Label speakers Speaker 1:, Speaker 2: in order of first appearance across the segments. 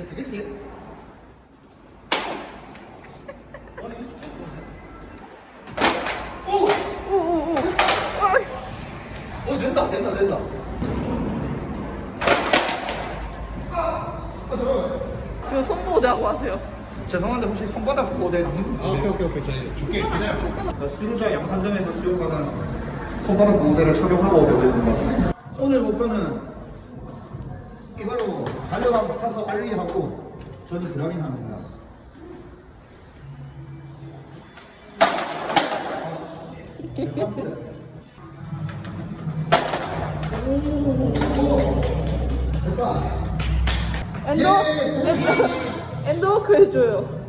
Speaker 1: 네, 되겠지? 아니, 오!
Speaker 2: 오 오 오.
Speaker 1: 어, 된다, 된다, 된다. 아, 아, 잠깐만.
Speaker 2: 이거 손보호대하고 하세요.
Speaker 1: 죄송한데 혹시 손바닥 보호대 있는
Speaker 3: 아, 오케이, 오케이, 오케이. 줄게. 기다려.
Speaker 1: 수루자 양산점에서 수용하는 손바닥 보호대를 착용하고 배우겠습니다. 오늘 목표는 달려가고 타서 빨리 하고 저는 드라밍 하는 거야. 오, 됐다.
Speaker 2: 엔도 엔도 엔도워크 해줘요.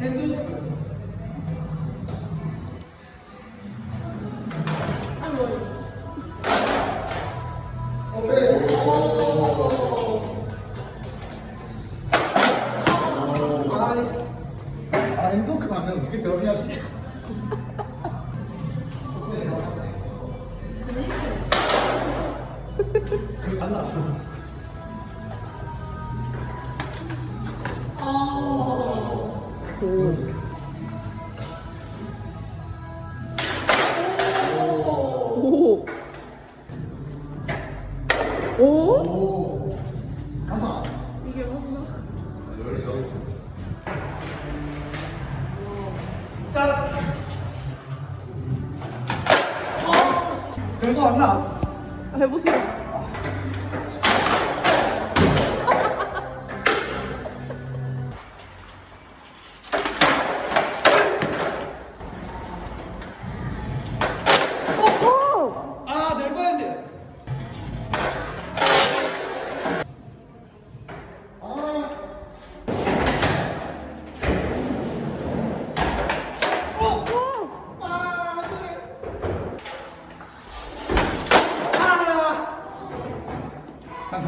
Speaker 1: 핸드 아, 안 되면 어떻게 드러내야지? 그 간다.
Speaker 2: 오.
Speaker 1: 별거 안 나.
Speaker 2: 아, 해보세요.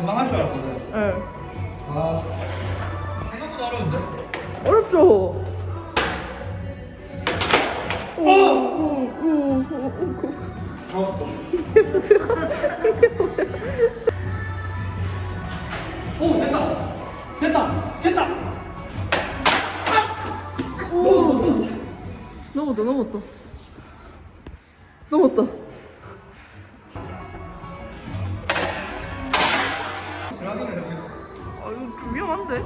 Speaker 1: 금방 할 줄 알았거든.
Speaker 2: 네.
Speaker 1: 아. 생각보다 어려운데?
Speaker 2: 어렵죠? 오! 오! 오! 오! 오!
Speaker 1: 어. 오, 됐다. 됐다. 됐다.
Speaker 2: 오! 넘었다, 넘었다. 넘었다. 아, 이거 좀 위험한데?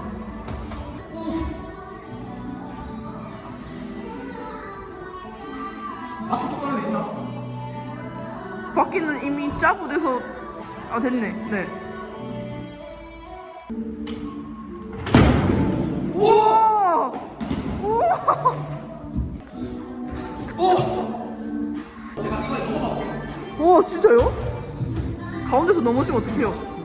Speaker 1: 바퀴 똑바로 돼 있나?
Speaker 2: 바퀴는 이미 짜고 돼서 아 됐네 네 우와 우와 와 진짜요? 가운데서 넘어지면 어떡해요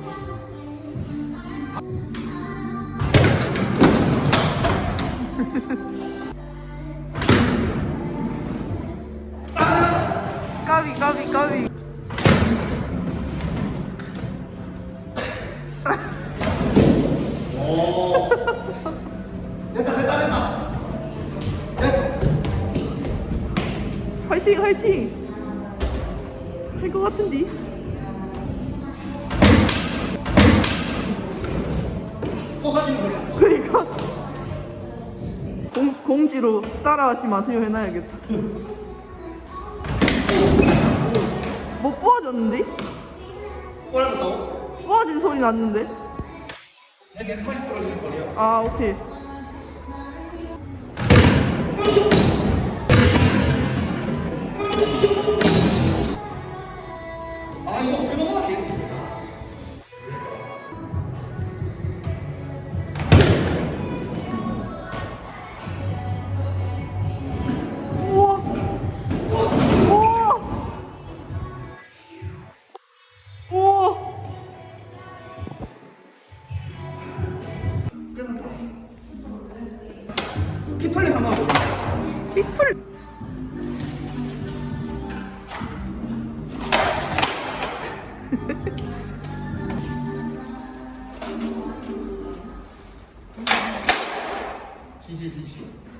Speaker 1: 됐다, 됐다, 됐다. 됐다.
Speaker 2: 화이팅 화이팅 할 것 같은데. 그러니까 공, 공지로 따라하지 마세요 해놔야겠다 뭐 부어졌는데?
Speaker 1: 꼬라졌다고?
Speaker 2: 부어진 소리 났는데? 아 오케이
Speaker 1: 깃털레 담아보고 깃털
Speaker 2: 지지지지.